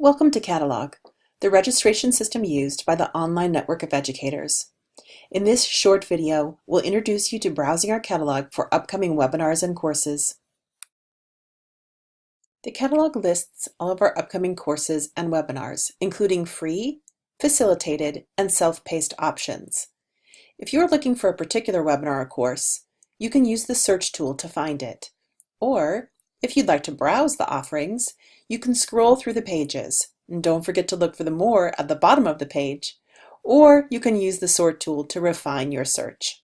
Welcome to Catalog, the registration system used by the online network of educators. In this short video, we'll introduce you to browsing our catalog for upcoming webinars and courses. The catalog lists all of our upcoming courses and webinars, including free, facilitated, and self-paced options. If you're looking for a particular webinar or course, you can use the search tool to find it. Or, if you'd like to browse the offerings, you can scroll through the pages. And don't forget to look for the more at the bottom of the page. Or you can use the sort tool to refine your search.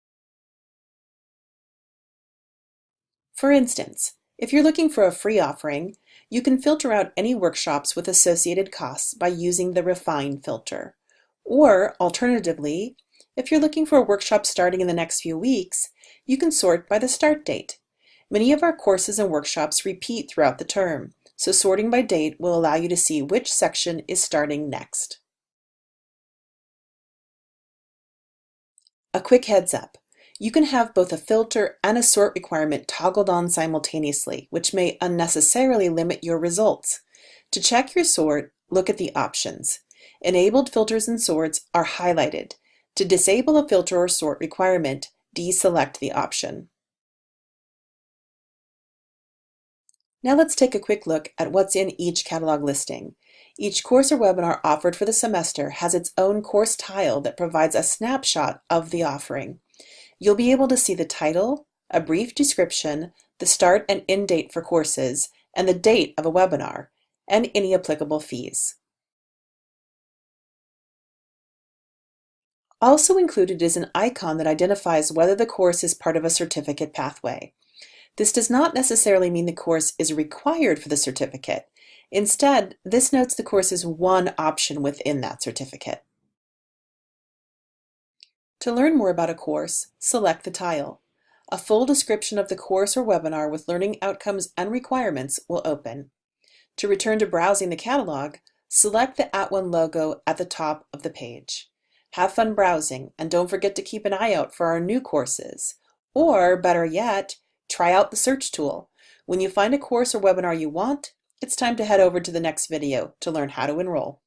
For instance, if you're looking for a free offering, you can filter out any workshops with associated costs by using the Refine filter. Or, alternatively, if you're looking for a workshop starting in the next few weeks, you can sort by the start date. Many of our courses and workshops repeat throughout the term, so sorting by date will allow you to see which section is starting next. A quick heads up. You can have both a filter and a sort requirement toggled on simultaneously, which may unnecessarily limit your results. To check your sort, look at the options. Enabled filters and sorts are highlighted. To disable a filter or sort requirement, deselect the option. Now let's take a quick look at what's in each catalog listing. Each course or webinar offered for the semester has its own course tile that provides a snapshot of the offering. You'll be able to see the title, a brief description, the start and end date for courses, and the date of a webinar, and any applicable fees. Also included is an icon that identifies whether the course is part of a certificate pathway. This does not necessarily mean the course is required for the certificate. Instead, this notes the course is one option within that certificate. To learn more about a course, select the tile. A full description of the course or webinar with learning outcomes and requirements will open. To return to browsing the catalog, select the At One logo at the top of the page. Have fun browsing and don't forget to keep an eye out for our new courses. Or, better yet, Try out the search tool. When you find a course or webinar you want, it's time to head over to the next video to learn how to enroll.